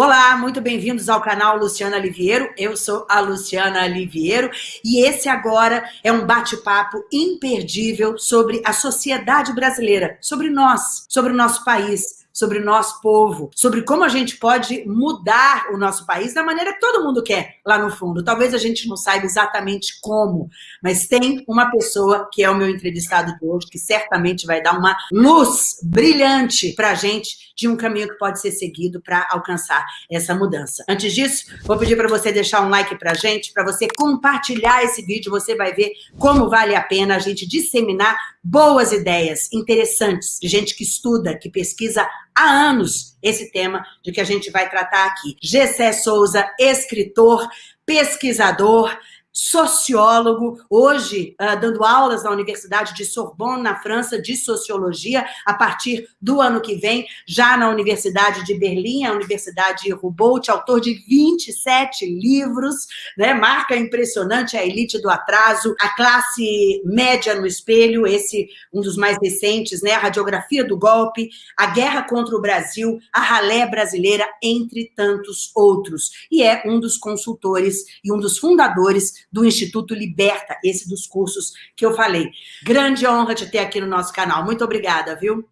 Olá, muito bem-vindos ao canal Luciana Liviero. Eu sou a Luciana Liviero e esse agora é um bate-papo imperdível sobre a sociedade brasileira, sobre nós, sobre o nosso país, sobre o nosso povo, sobre como a gente pode mudar o nosso país da maneira que todo mundo quer, lá no fundo. Talvez a gente não saiba exatamente como, mas tem uma pessoa, que é o meu entrevistado de hoje, que certamente vai dar uma luz brilhante para a gente de um caminho que pode ser seguido para alcançar essa mudança. Antes disso, vou pedir para você deixar um like para a gente, para você compartilhar esse vídeo, você vai ver como vale a pena a gente disseminar boas ideias interessantes de gente que estuda, que pesquisa há anos esse tema de que a gente vai tratar aqui. Gessé Souza, escritor, pesquisador, sociólogo, hoje uh, dando aulas na Universidade de Sorbonne, na França, de Sociologia, a partir do ano que vem, já na Universidade de Berlim, a Universidade Humboldt, autor de 27 livros, né? marca impressionante a elite do atraso, a classe média no espelho, esse um dos mais recentes, né? a radiografia do golpe, a guerra contra o Brasil, a ralé brasileira, entre tantos outros. E é um dos consultores e um dos fundadores do Instituto Liberta, esse dos cursos que eu falei. Grande honra te ter aqui no nosso canal. Muito obrigada, viu?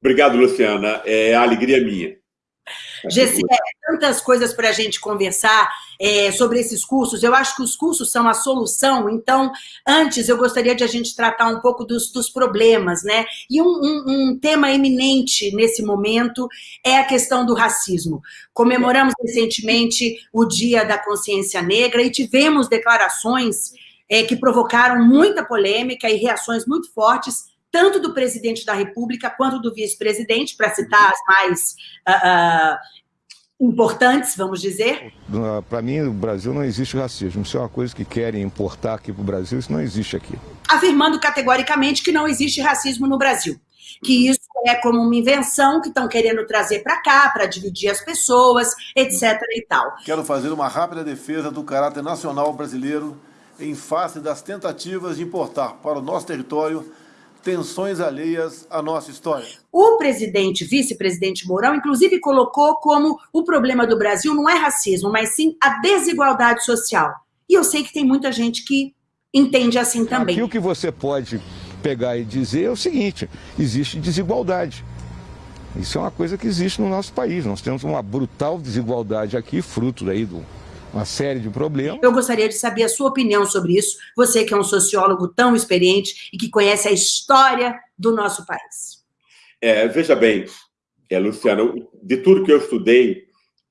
Obrigado, Luciana. É a alegria minha. Gessi, é, tantas coisas para a gente conversar é, sobre esses cursos. Eu acho que os cursos são a solução. Então, antes, eu gostaria de a gente tratar um pouco dos, dos problemas, né? E um, um, um, tema eminente nesse momento é a questão do racismo. Comemoramos recentemente o Dia da Consciência Negra e tivemos declarações é, que provocaram muita polêmica e reações muito fortes tanto do presidente da República quanto do vice-presidente, para citar as mais uh, uh, importantes, vamos dizer? Para mim, no Brasil não existe racismo. Isso é uma coisa que querem importar aqui para o Brasil, isso não existe aqui. Afirmando categoricamente que não existe racismo no Brasil. Que isso é como uma invenção que estão querendo trazer para cá, para dividir as pessoas, etc. e tal. Quero fazer uma rápida defesa do caráter nacional brasileiro em face das tentativas de importar para o nosso território tensões alheias à nossa história. O presidente, vice-presidente Mourão, inclusive colocou como o problema do Brasil não é racismo, mas sim a desigualdade social. E eu sei que tem muita gente que entende assim também. Aqui o que você pode pegar e dizer é o seguinte, existe desigualdade. Isso é uma coisa que existe no nosso país. Nós temos uma brutal desigualdade aqui, fruto daí do, uma série de problemas. Eu gostaria de saber a sua opinião sobre isso, você que é um sociólogo tão experiente e que conhece a história do nosso país. É, veja bem, é, Luciano, de tudo que eu estudei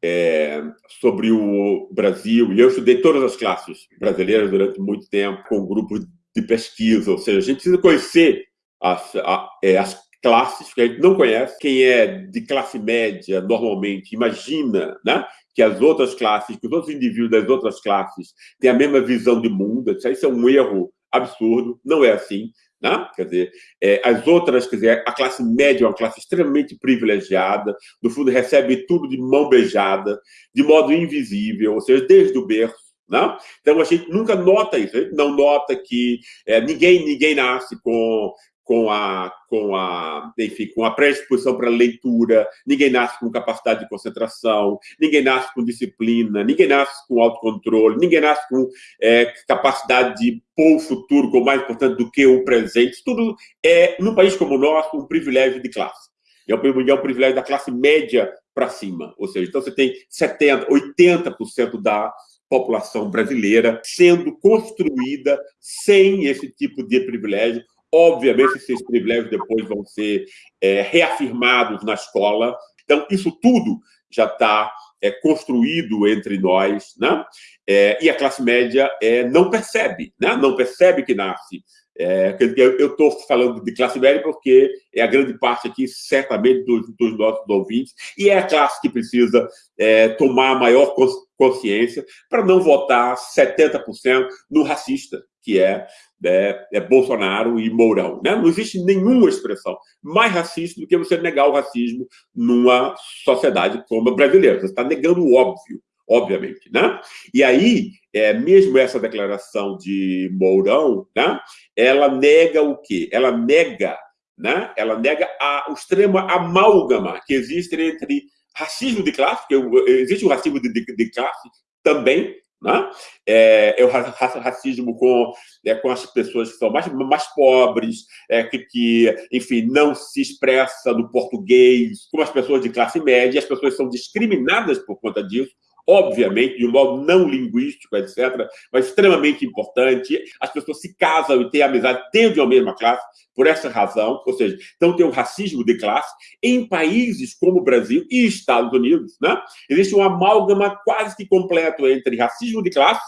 é, sobre o Brasil, e eu estudei todas as classes brasileiras durante muito tempo, com grupos de pesquisa, ou seja, a gente precisa conhecer as, a, é, as classes que a gente não conhece. Quem é de classe média, normalmente, imagina né, que as outras classes, que os outros indivíduos das outras classes têm a mesma visão de mundo. Isso é um erro absurdo, não é assim. Né? Quer dizer, é, as outras, quer dizer, a classe média é uma classe extremamente privilegiada, no fundo recebe tudo de mão beijada, de modo invisível, ou seja, desde o berço. Né? Então a gente nunca nota isso, a gente não nota que é, ninguém, ninguém nasce com com a, com a, enfim, com a predisposição para leitura, ninguém nasce com capacidade de concentração, ninguém nasce com disciplina, ninguém nasce com autocontrole, ninguém nasce com é, capacidade de pôr o futuro como mais importante do que o presente. Tudo é, num país como o nosso, um privilégio de classe. É um, é um privilégio da classe média para cima. Ou seja, então você tem 70%, 80% da população brasileira sendo construída sem esse tipo de privilégio, Obviamente, esses privilégios depois vão ser é, reafirmados na escola. Então, isso tudo já está é, construído entre nós, né? É, e a classe média é, não percebe, né? não percebe que nasce. É, eu estou falando de classe média porque é a grande parte aqui, certamente, dos, dos nossos ouvintes, e é a classe que precisa é, tomar maior consciência para não votar 70% no racista, que é, é, é, Bolsonaro e Mourão. Né? Não existe nenhuma expressão mais racista do que você negar o racismo numa sociedade como a brasileira. Você está negando o óbvio, obviamente. Né? E aí, é, mesmo essa declaração de Mourão, né, ela nega o quê? Ela nega, né, ela nega a, o extremo amálgama que existe entre racismo de classe, porque existe o racismo de, de, de classe também, né? É, é, o racismo com, é, com as pessoas que são mais, mais pobres, é, que, que, enfim, não se expressa no português, com as pessoas de classe média, as pessoas são discriminadas por conta disso, obviamente, de um modo não linguístico, etc., mas extremamente importante. As pessoas se casam e têm amizade dentro de uma mesma classe por essa razão, ou seja, então tem o racismo de classe. Em países como o Brasil e Estados Unidos, né, existe um amálgama quase que completo entre racismo de classe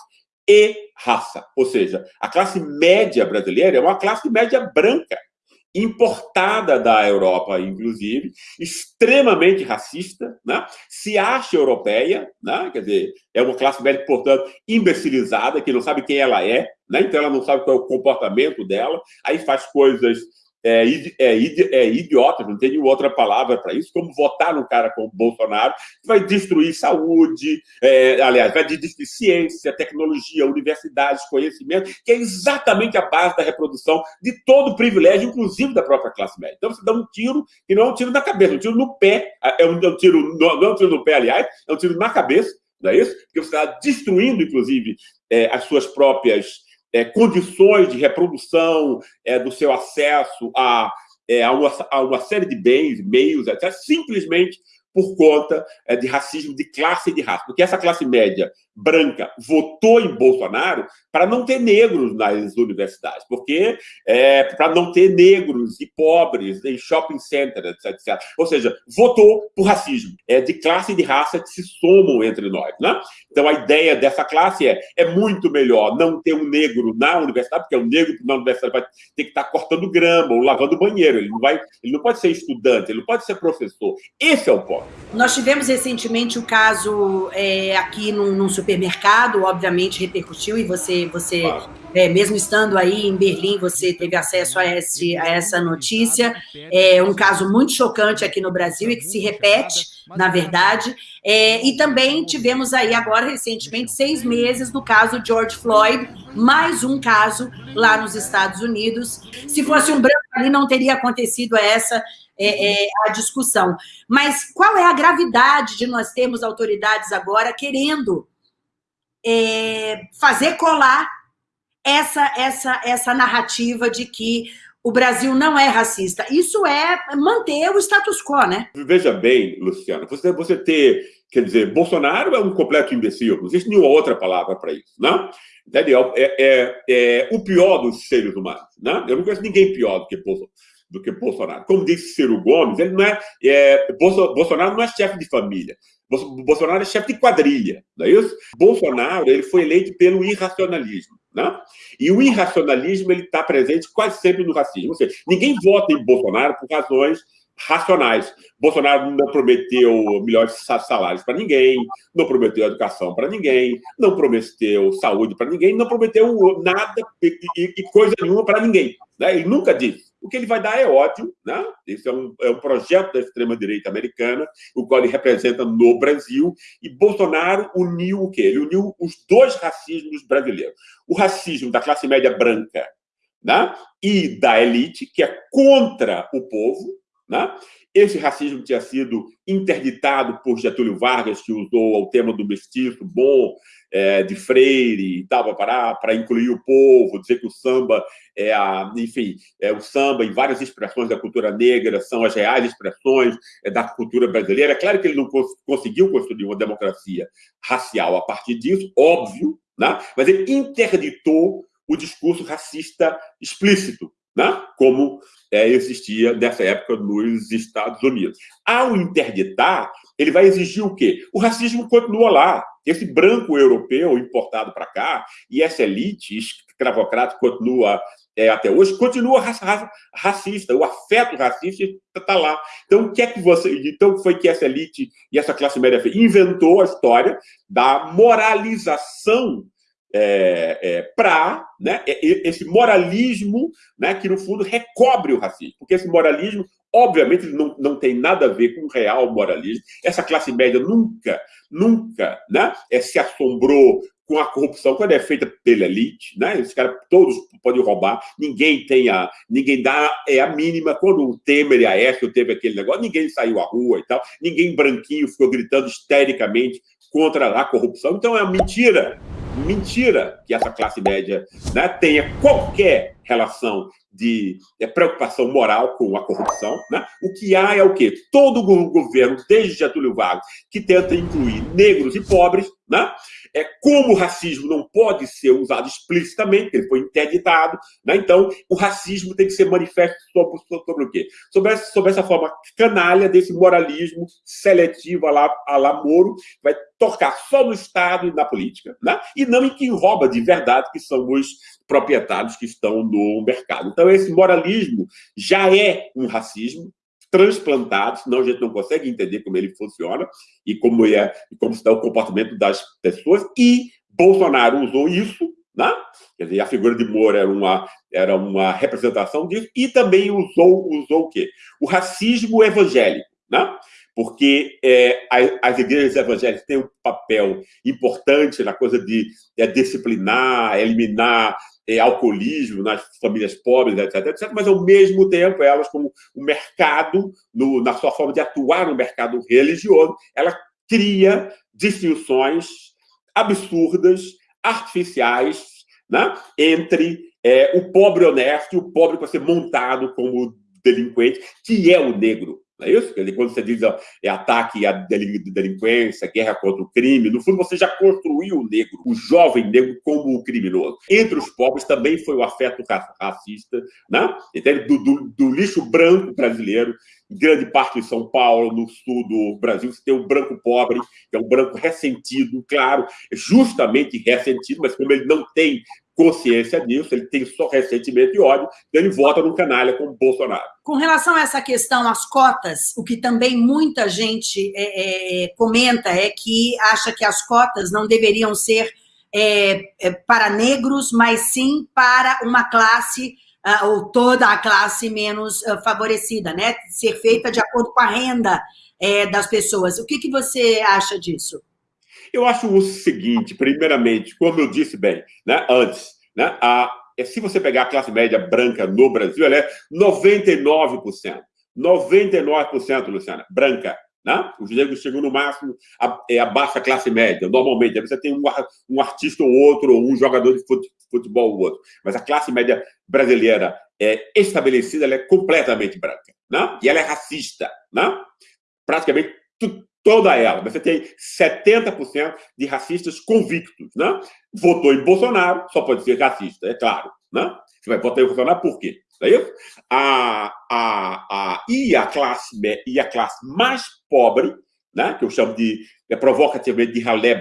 e raça. Ou seja, a classe média brasileira é uma classe média branca importada da Europa, inclusive, extremamente racista, né? se acha europeia, né? quer dizer, é uma classe média, portanto, imbecilizada, que não sabe quem ela é, né? então ela não sabe qual é o comportamento dela, aí faz coisas é, é, é idiota, não tem outra palavra para isso, como votar num cara como Bolsonaro, que vai destruir saúde, é, aliás, vai destruir ciência, tecnologia, universidades, conhecimento, que é exatamente a base da reprodução de todo privilégio, inclusive da própria classe média. Então você dá um tiro, e não é um tiro na cabeça, é um tiro no pé, é um, é um tiro, não é um tiro no pé, aliás, é um tiro na cabeça, não é isso? Porque você está destruindo, inclusive, é, as suas próprias é, condições de reprodução é, do seu acesso a, é, a, uma, a, uma, série de bens, meios, etc., simplesmente por conta é, de racismo de classe e de raça. Porque essa classe média branca votou em Bolsonaro para não ter negros nas universidades, porque é, para não ter negros e pobres em shopping centers, etc, etc. Ou seja, votou por racismo, é de classe e de raça que se somam entre nós. Né? Então, a ideia dessa classe é, é muito melhor não ter um negro na universidade, porque o negro na universidade vai ter que estar cortando grama ou lavando banheiro, ele não, vai, ele não pode ser estudante, ele não pode ser professor. Esse é o ponto. Nós tivemos recentemente o caso é, aqui num, num supermercado, obviamente repercutiu, e você, você é, mesmo estando aí em Berlim, você teve acesso a, esse, a essa notícia. É um caso muito chocante aqui no Brasil e que se repete, na verdade. É, e também tivemos aí agora, recentemente, seis meses do caso George Floyd, mais um caso lá nos Estados Unidos. Se fosse um branco ali, não teria acontecido essa é, é, a discussão. Mas qual é a gravidade de nós termos autoridades agora querendo é, fazer colar essa, essa, essa narrativa de que o Brasil não é racista. Isso é manter o status quo, né? Veja bem, Luciana, você, você ter, quer dizer, Bolsonaro é um completo imbecil, não existe nenhuma outra palavra para isso, não? Entendeu? É, é, é, o pior dos seres humanos, né? Eu não conheço ninguém pior do que Bolsonaro do que Bolsonaro. Como disse Ciro Gomes, ele não é, é Bolsonaro não é chefe de família. Bolsonaro é chefe de quadrilha, não é isso? Bolsonaro ele foi eleito pelo irracionalismo. Né? E o irracionalismo está presente quase sempre no racismo. Ou seja, ninguém vota em Bolsonaro por razões racionais. Bolsonaro não prometeu melhores salários para ninguém, não prometeu educação para ninguém, não prometeu saúde para ninguém, não prometeu nada e, coisa nenhuma para ninguém. Né? Ele nunca disse. O que ele vai dar é ódio, né? Isso é um, é um projeto da extrema-direita americana, o qual ele representa no Brasil, e Bolsonaro uniu o quê? Ele uniu os dois racismos brasileiros. O racismo da classe média branca né? e da elite, que é contra o povo, né? Esse racismo tinha sido interditado por Getúlio Vargas, que usou o tema do mestiço bom, é, de Freire e tal, para incluir o povo, dizer que o samba é a, enfim, é o samba e várias expressões da cultura negra são as reais expressões é, da cultura brasileira. É claro que ele não cons conseguiu construir uma democracia racial a partir disso, óbvio, né? mas ele interditou o discurso racista explícito, né? como é, existia nessa época nos Estados Unidos. Ao interditar, ele vai exigir o quê? O racismo continua lá. Esse branco europeu importado para cá, e essa elite escravocrata continua é, até hoje, continua racista. O afeto racista está lá. Então, o que é que você. Então, foi que essa elite e essa classe média? Inventou a história da moralização é, é, para né, esse moralismo né, que, no fundo, recobre o racismo. Porque esse moralismo, obviamente, não, não tem nada a ver com o real moralismo. Essa classe média nunca, nunca né, é, se assombrou com a corrupção quando é feita pela elite, né? Os caras todos podem roubar, ninguém tem a, ninguém dá é a mínima. Quando o Temer e a Aécio teve aquele negócio, ninguém saiu à rua e tal, ninguém branquinho ficou gritando histericamente contra a corrupção. Então é mentira, mentira que essa classe média né, tenha qualquer relação de é, preocupação moral com a corrupção. Né? O que há é o quê? Todo o governo, desde Getúlio Vargas, que tenta incluir negros e pobres, né? É, como o racismo não pode ser usado explicitamente, ele foi interditado, né? então o racismo tem que ser manifesto sobre, sobre o quê? Sobre essa, sobre essa forma canalha desse moralismo seletivo a lá, a lá Moro, vai tocar só no Estado e na política, né? e não em quem rouba de verdade, que são os proprietários que estão no mercado. Então, esse moralismo já é um racismo, transplantado, senão a gente não consegue entender como ele funciona e como é e como está o comportamento das pessoas. E Bolsonaro usou isso, né? Quer dizer, a figura de Moro era uma era uma representação disso e também usou usou o quê? O racismo evangélico, né? porque é, as igrejas evangélicas têm um papel importante na coisa de é, disciplinar, eliminar é, alcoolismo nas famílias pobres, etc, etc, mas, ao mesmo tempo, elas, como o mercado, no, na sua forma de atuar no mercado religioso, ela cria distinções absurdas, artificiais, né, entre é, o pobre honesto e o pobre que vai ser montado como delinquente, que é o negro. Não é isso? Quando você diz ó, é ataque à delinquência, guerra contra o crime, no fundo você já construiu o negro, o jovem negro, como o criminoso. Entre os pobres também foi o afeto racista, né? Do, do, do lixo branco brasileiro, em grande parte de São Paulo, no sul do Brasil, você tem o branco pobre, que é um branco ressentido, claro, justamente ressentido, mas como ele não tem consciência disso, ele tem só ressentimento e ódio, então ele vota num canalha como Bolsonaro. Com relação a essa questão, as cotas, o que também muita gente é, é, comenta é que acha que as cotas não deveriam ser é, é para negros, mas sim para uma classe, uh, ou toda a classe menos uh, favorecida, né? Ser feita de acordo com a renda é, das pessoas. O que, que você acha disso? Eu acho o seguinte, primeiramente, como eu disse bem né, antes, né, a, é, se você pegar a classe média branca no Brasil, ela é 99%. 99%, Luciana, branca. Né? Os negros chegam no máximo a, é a baixa classe média, normalmente. você tem um, um artista ou outro, ou um jogador de futebol ou outro. Mas a classe média brasileira é estabelecida, ela é completamente branca. Né? E ela é racista. Né? Praticamente toda ela. Você tem 70% de racistas convictos, né? Votou em Bolsonaro, só pode ser racista, é claro, né? Você vai votar em Bolsonaro por quê? É isso? A, a, a, e, a classe, e a classe mais pobre, né, que eu chamo de é, provocativamente de ralé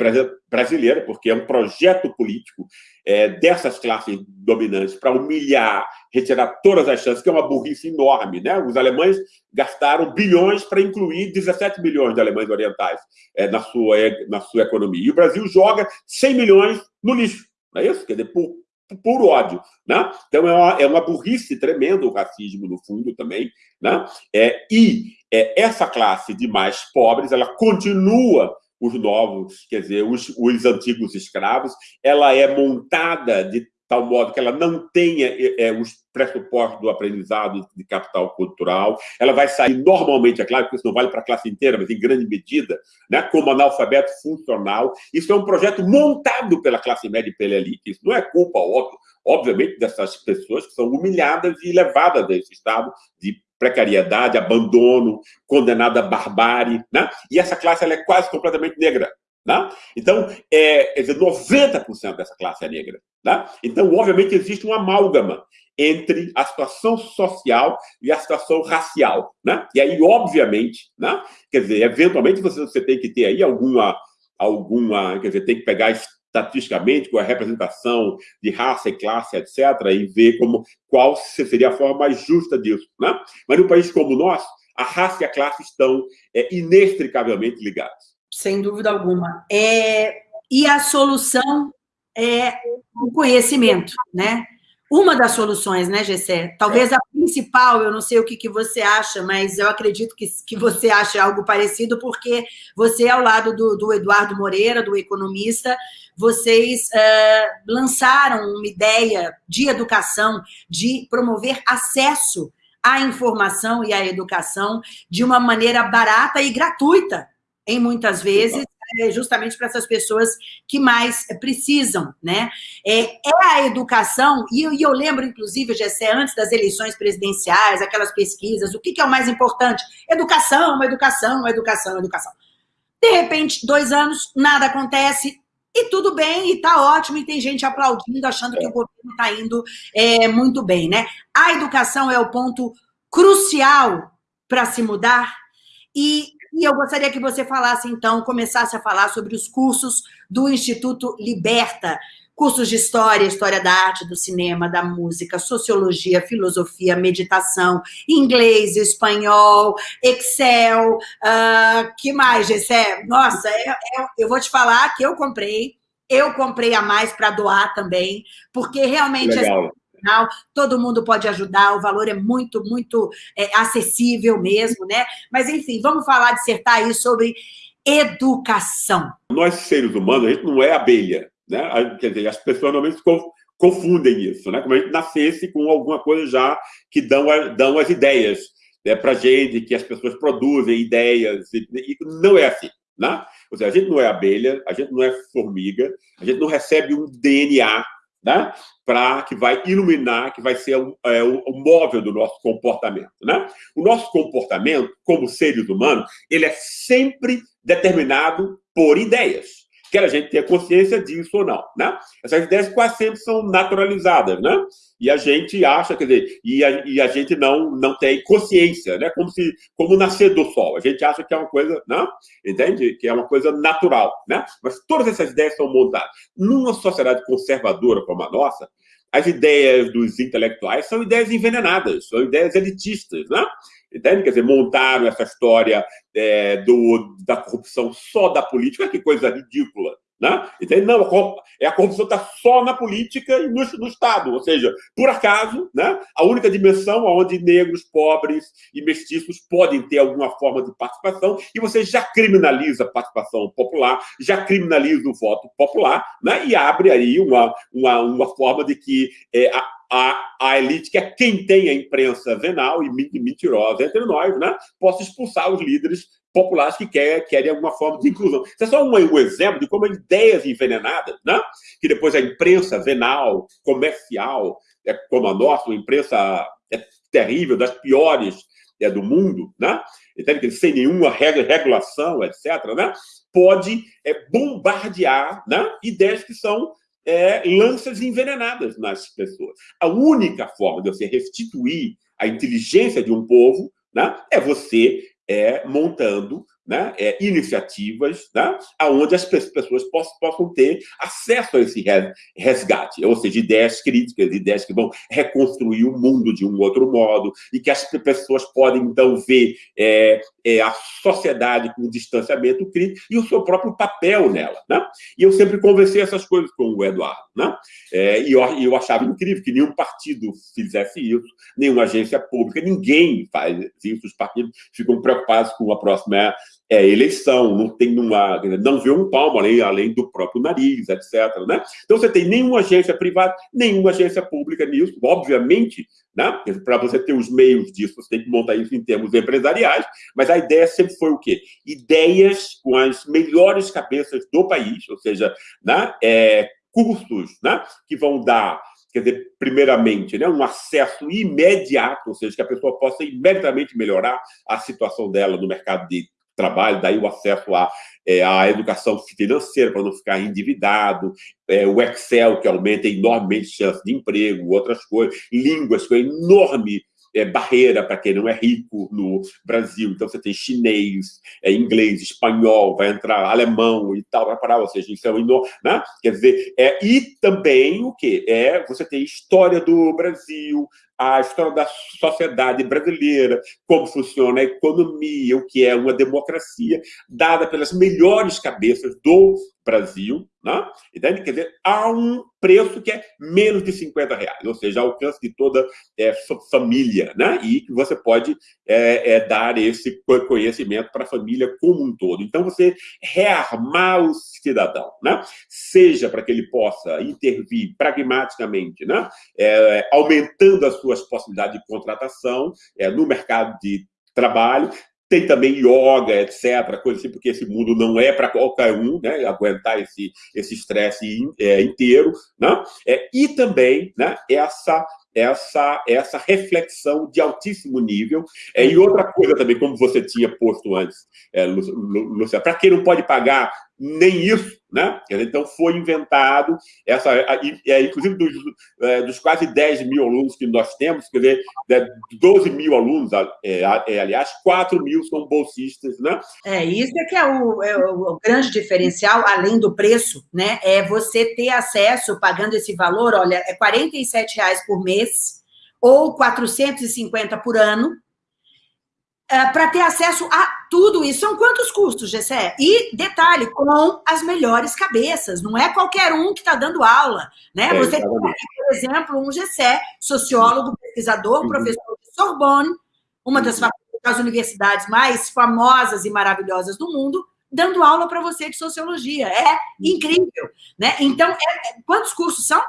brasileira, porque é um projeto político é, dessas classes dominantes para humilhar, retirar todas as chances, que é uma burrice enorme. Né? Os alemães gastaram bilhões para incluir 17 milhões de alemães orientais é, na, sua, na sua economia. E o Brasil joga 100 milhões no lixo. Não é isso? Quer dizer, por, por ódio. Né? Então, é uma, é uma burrice tremenda o racismo, no fundo, também. Né? É, e é, essa classe de mais pobres, ela continua os novos, quer dizer, os, os antigos escravos, ela é montada de tal modo que ela não tenha é, os pressupostos do aprendizado de capital cultural. Ela vai sair normalmente, é claro que isso não vale para a classe inteira, mas em grande medida, né, como analfabeto funcional. Isso é um projeto montado pela classe média e pela elite. Isso não é culpa, óbvio, obviamente, dessas pessoas que são humilhadas e levadas desse estado de precariedade, abandono, condenada à barbárie, né? E essa classe ela é quase completamente negra. Né? Então, é, quer dizer, 90% dessa classe é negra. Né? Então, obviamente, existe uma amálgama entre a situação social e a situação racial. Né? E aí, obviamente, né? quer dizer, eventualmente você, você tem que ter aí alguma, alguma, quer dizer, tem que pegar estatisticamente com a representação de raça e classe, etc., e ver como, qual seria a forma mais justa disso. Né? Mas num país como o nosso, a raça e a classe estão é, inextricavelmente ligadas sem dúvida alguma. É, e a solução é o conhecimento, né? uma das soluções, né, Gessé? Talvez a principal, eu não sei o que, que você acha, mas eu acredito que, que você acha algo parecido, porque você, ao lado do, do Eduardo Moreira, do economista, vocês uh, lançaram uma ideia de educação, de promover acesso à informação e à educação de uma maneira barata e gratuita, em muitas vezes, é, justamente para essas pessoas que mais precisam, né? É, é a educação, e eu, e eu lembro, inclusive, Gessé, antes das eleições presidenciais, aquelas pesquisas, o que, que é o mais importante? Educação, educação, educação, educação. De repente, dois anos, nada acontece, e tudo bem, e está ótimo, e tem gente aplaudindo, achando que o governo está indo é, muito bem, né? A educação é o ponto crucial para se mudar, e e eu gostaria que você falasse, então, começasse a falar sobre os cursos do Instituto Liberta, cursos de história, história da arte, do cinema, da música, sociologia, filosofia, meditação, inglês, espanhol, Excel, uh, que mais, Gessé? Nossa, eu, eu, eu vou te falar que eu comprei, eu comprei a mais para doar também, porque realmente... Legal todo mundo pode ajudar, o valor é muito, muito é, acessível mesmo, né? Mas, enfim, vamos falar, dissertar aí sobre educação. Nós, seres humanos, a gente não é abelha, né? Quer dizer, as pessoas normalmente confundem isso, né? Como a gente nascesse com alguma coisa já que dão, a, dão as ideias né, para a gente, que as pessoas produzem ideias, e, e não é assim. Né? Ou seja, a gente não é abelha, a gente não é formiga, a gente não recebe um DNA né? para que vai iluminar, que vai ser o, é, o, móvel do nosso comportamento. Né? O nosso comportamento, como seres humanos, ele é sempre determinado por ideias quer a gente tenha consciência disso ou não, né? Essas ideias quase sempre são naturalizadas, né? E a gente acha, quer dizer, e a, e a gente não, não tem consciência, né? Como se, como nascer do sol. A gente acha que é uma coisa, né? Entende? Que é uma coisa natural, né? Mas todas essas ideias são montadas. Numa sociedade conservadora como a nossa, as ideias dos intelectuais são ideias envenenadas, são ideias elitistas, né? Quer dizer, montaram essa história é, do, da corrupção só da política, que coisa ridícula. Né? Entende? Não, é a corrupção está só na política e no, no, Estado. Ou seja, por acaso, né, a única dimensão onde negros, pobres e mestiços podem ter alguma forma de participação, e você já criminaliza a participação popular, já criminaliza o voto popular, né, e abre aí uma, uma, uma forma de que é, a, a, a elite, que é quem tem a imprensa venal e mentirosa entre nós, né, possa expulsar os líderes populares que quer, querem alguma forma de inclusão. Isso é só um, um, exemplo de como ideias envenenadas, né, que depois a imprensa venal, comercial, é, como a nossa, uma imprensa é terrível, das piores é, do mundo, né, então, sem nenhuma regulação, etc., né, pode é, bombardear né, ideias que são é, lanças envenenadas nas pessoas. A única forma de você restituir a inteligência de um povo né, é você é, montando né, é, iniciativas né, onde as pessoas possam, possam, ter acesso a esse resgate, ou seja, ideias críticas, ideias que vão reconstruir o mundo de um outro modo, e que as pessoas podem, então, ver é, é, a sociedade com distanciamento crítico e o seu próprio papel nela. Né? E eu sempre conversei essas coisas com o Eduardo. Né? É, e eu, eu achava incrível que nenhum partido fizesse isso, nenhuma agência pública, ninguém faz isso, os partidos ficam preocupados com a próxima é eleição, não tem uma, não vê um palmo além, além do próprio nariz, etc. Né? Então você tem nenhuma agência privada, nenhuma agência pública nisso, obviamente, né? Para você ter os meios disso, você tem que montar isso em termos empresariais, mas a ideia sempre foi o quê? Ideias com as melhores cabeças do país, ou seja, né? É, cursos né? que vão dar quer dizer, primeiramente, né, um acesso imediato, ou seja, que a pessoa possa imediatamente melhorar a situação dela no mercado de trabalho, daí o acesso à, é, à educação financeira para não ficar endividado, é, o Excel, que aumenta enormemente chance de emprego, outras coisas, línguas, que é enorme é, barreira para quem não é rico no Brasil. Então, você tem chinês, é, inglês, espanhol, vai entrar alemão e tal, vai parar, ou seja, isso é um enorme, né? Quer dizer, é, e também o quê? É, você tem história do Brasil, a história da sociedade brasileira, como funciona a economia, o que é uma democracia, dada pelas melhores cabeças do Brasil, né? Quer dizer, há um preço que é menos de 50 reais, ou seja, alcance de toda é, família, né? E que você pode é, é, dar esse conhecimento para a família como um todo. Então, você rearmar o cidadão, né? Seja para que ele possa intervir pragmaticamente, né? É, aumentando as suas possibilidades de contratação é, no mercado de trabalho, tem também yoga, etc., coisa assim, porque esse mundo não é para qualquer um, né? Aguentar esse esse estresse é, inteiro, né? É, e também, né? Essa essa essa reflexão de altíssimo nível. É, e outra coisa também, como você tinha posto antes, é, Lúcia, para quem não pode pagar nem isso, né? Então, foi inventado, essa, é, inclusive dos, é, dos, quase 10 mil alunos que nós temos, quer dizer, 12 mil alunos, é, é, aliás, 4 mil são bolsistas, né? É, isso é que é o, é o, grande diferencial, além do preço, né? É você ter acesso, pagando esse valor, olha, é R$ reais por mês, ou 450 por ano, é, para ter acesso a tudo isso. São quantos custos, Gessé? E, detalhe, com as melhores cabeças. Não é qualquer um que está dando aula. Né? É, Você tem aqui, por exemplo, um Gessé, sociólogo, pesquisador, uhum. professor de Sorbonne, uma das, uhum. das universidades mais famosas e maravilhosas do mundo, dando aula para você de sociologia. É uhum. incrível. Né? Então, é, é, quantos cursos são?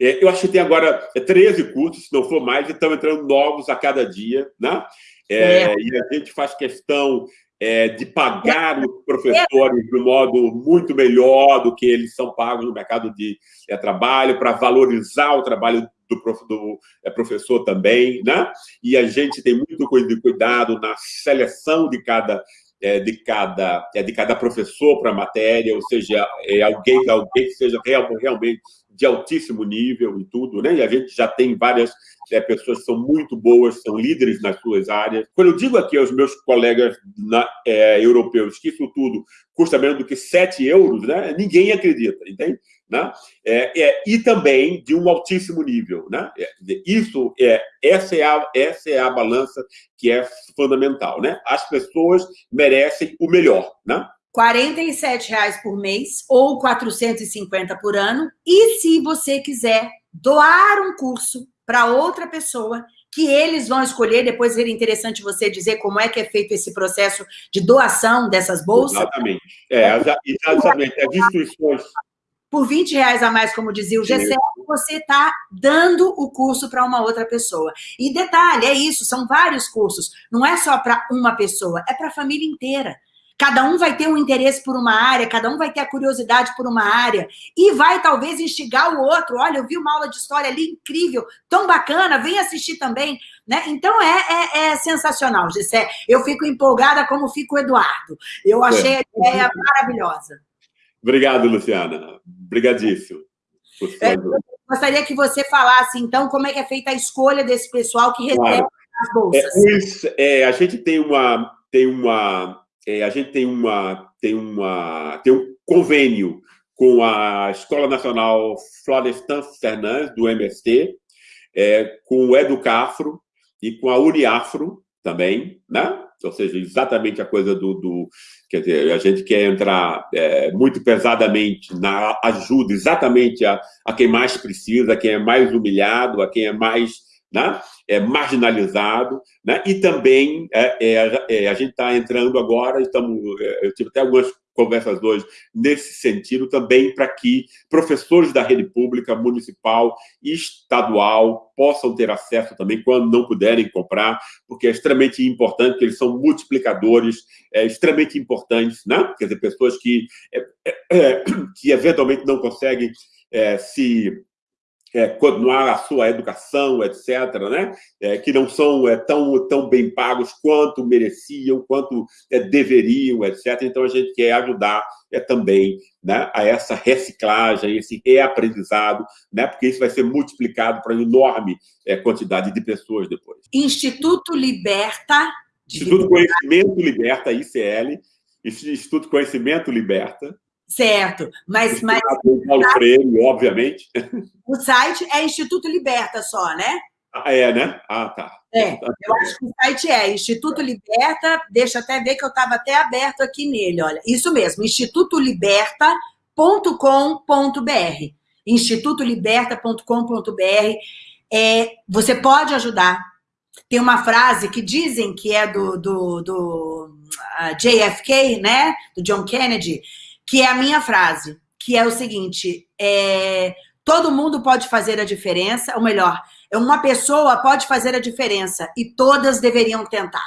É, eu acho que tem agora 13 cursos, se não for mais, e estão entrando novos a cada dia. Né? É, é. E a gente faz questão é, de pagar os professores de um modo muito melhor do que eles são pagos no mercado de é, trabalho, para valorizar o trabalho do, prof, do é, professor também, né? E a gente tem muito cuidado na seleção de cada é, de cada é, de cada professor para a matéria, ou seja, é alguém alguém que seja real, realmente de altíssimo nível e tudo, né? E a gente já tem várias é, pessoas que são muito boas, são líderes nas suas áreas. Quando eu digo aqui aos meus colegas na, é, europeus que isso tudo custa menos do que 7 euros, né? ninguém acredita, entende? Né? É, é, e também de um altíssimo nível. Né? É, isso é, essa, é a, essa é a balança que é fundamental. Né? As pessoas merecem o melhor. Né? R$ reais por mês ou 450 por ano. E se você quiser doar um curso para outra pessoa que eles vão escolher, depois seria interessante você dizer como é que é feito esse processo de doação dessas bolsas. Exatamente. É, exatamente. As instituições por 20 reais a mais, como dizia o Gessé, você está dando o curso para uma outra pessoa. E detalhe, é isso, são vários cursos. Não é só para uma pessoa, é para a família inteira. Cada um vai ter um interesse por uma área, cada um vai ter a curiosidade por uma área e vai talvez instigar o outro. Olha, eu vi uma aula de história ali incrível, tão bacana, vem assistir também. Né? Então é, é, é sensacional, Gessé. Eu fico empolgada como fica o Eduardo. Eu achei a ideia maravilhosa. Obrigado, Luciana. Obrigadíssimo. É, gostaria que você falasse, então, como é que é feita a escolha desse pessoal que recebe claro. as bolsas. É, é, a gente tem uma, tem uma é, a gente tem, uma, tem, uma, tem um convênio com a Escola Nacional Florestan Fernandes, do MST, é, com o Educafro e com a Uniafro também, né? Ou seja, exatamente a coisa do... do quer dizer, a gente quer entrar é, muito pesadamente na ajuda exatamente a, a quem mais precisa, a quem é mais humilhado, a quem é mais né? é marginalizado, né? e também é, é, é a gente está entrando agora, estamos, é, eu tive até algumas conversas hoje nesse sentido também para que professores da rede pública, municipal e estadual possam ter acesso também quando não puderem comprar, porque é extremamente importante, que eles são multiplicadores é, extremamente importantes, né? quer dizer, pessoas que, é, é, que eventualmente não conseguem se é, continuar a sua educação, etc., né? É, que não são é, tão, tão bem pagos quanto mereciam, quanto é, deveriam, etc. Então, a gente quer ajudar é, também né, a essa reciclagem, esse reaprendizado, né, porque isso vai ser multiplicado para uma enorme é, quantidade de pessoas depois. Instituto Liberta... Instituto Conhecimento Liberta, ICL, Instituto Conhecimento Liberta, Certo, mas... mas Paulo Freire, obviamente. O site é Instituto Liberta só, né? Ah, é, né? Ah, tá. É, eu acho que o site é Instituto Liberta, deixa até ver que eu estava até aberto aqui nele, olha. Isso mesmo, institutoliberta.com.br. institutoliberta.com.br. É, você pode ajudar. Tem uma frase que dizem que é do, do, do uh, JFK, né? Do John Kennedy, que é a minha frase, que é o seguinte, é, todo mundo pode fazer a diferença, ou melhor, uma pessoa pode fazer a diferença e todas deveriam tentar.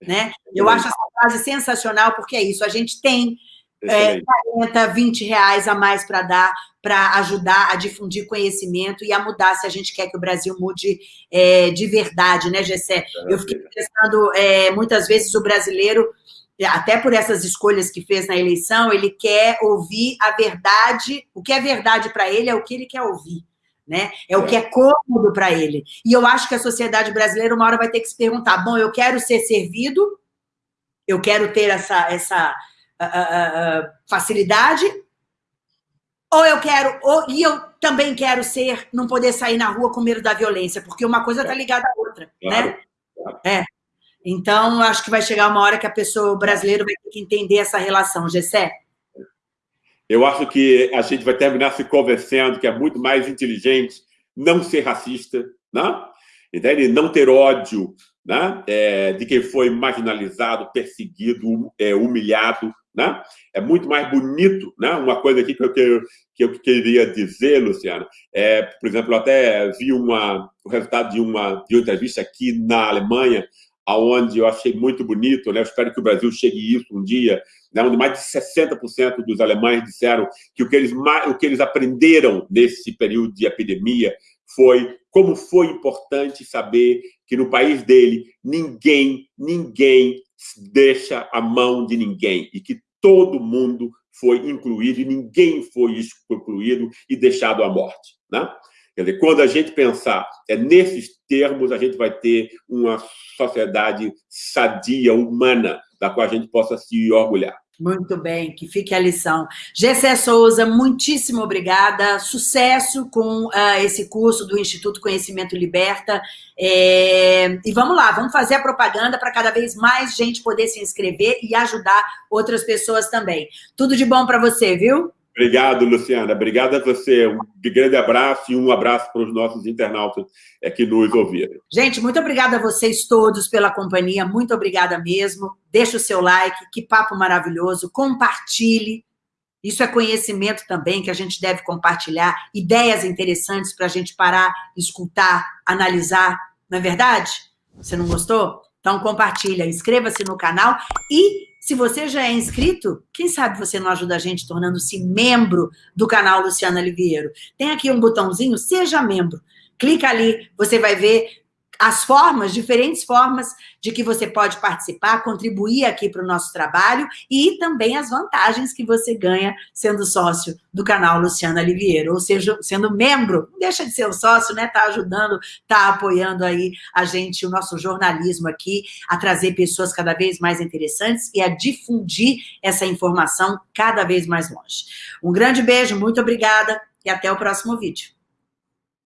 Né? Eu acho essa frase sensacional, porque é isso, a gente tem é, 40, 20 reais a mais para dar, para ajudar a difundir conhecimento e a mudar se a gente quer que o Brasil mude é, de verdade, né, Gessé? Eu fiquei pensando, é, muitas vezes o brasileiro, até por essas escolhas que fez na eleição, ele quer ouvir a verdade, o que é verdade para ele é o que ele quer ouvir né? É, o que é cômodo para ele. E eu acho que a sociedade brasileira uma hora vai ter que se perguntar: bom, eu quero ser servido, eu quero ter essa, essa uh, uh, uh, facilidade, ou eu quero, ou, e eu também quero ser, não poder sair na rua com medo da violência, porque uma coisa está é. ligada à outra, claro. né? Claro. É. Então, acho que vai chegar uma hora que a pessoa brasileira vai ter que entender essa relação, Gessé. Eu acho que a gente vai terminar se convencendo que é muito mais inteligente não ser racista, né? Entende? não ter ódio né? É, de quem foi marginalizado, perseguido, é, humilhado. Né? É muito mais bonito. Né? Uma coisa aqui que eu, que eu queria dizer, Luciano, é, por exemplo, eu até vi uma, o resultado de uma, de uma entrevista aqui na Alemanha, aonde eu achei muito bonito, né? Espero que o Brasil chegue isso um dia, né? onde mais de 60% dos alemães disseram que o que, eles, o que eles aprenderam nesse período de epidemia foi como foi importante saber que no país dele ninguém, ninguém deixa a mão de ninguém e que todo mundo foi incluído e ninguém foi excluído e deixado à morte, né? Quer dizer, quando a gente pensar é nesses termos, a gente vai ter uma sociedade sadia, humana, da qual a gente possa se orgulhar. Muito bem, que fique a lição. Gessé Souza, muitíssimo obrigada. Sucesso com uh, esse curso do Instituto Conhecimento Liberta. É... E vamos lá, vamos fazer a propaganda para cada vez mais gente poder se inscrever e ajudar outras pessoas também. Tudo de bom para você, viu? Obrigado, Luciana. Obrigado a você. Um grande abraço e um abraço para os nossos internautas que nos ouviram. Gente, muito obrigada a vocês todos pela companhia. Muito obrigada mesmo. Deixe o seu like. Que papo maravilhoso. Compartilhe. Isso é conhecimento também que a gente deve compartilhar. Ideias interessantes para a gente parar, escutar, analisar. Não é verdade? Você não gostou? Então compartilha, inscreva-se no canal e se você já é inscrito, quem sabe você não ajuda a gente tornando-se membro do canal Luciana Liviero. Tem aqui um botãozinho, seja membro. Clica ali, você vai ver as formas, diferentes formas de que você pode participar, contribuir aqui para o nosso trabalho e também as vantagens que você ganha sendo sócio do canal Luciana Liviero, ou seja, sendo membro, não deixa de ser um sócio, né? Tá ajudando, tá apoiando aí a gente, o nosso jornalismo aqui, a trazer pessoas cada vez mais interessantes e a difundir essa informação cada vez mais longe. Um grande beijo, muito obrigada e até o próximo vídeo.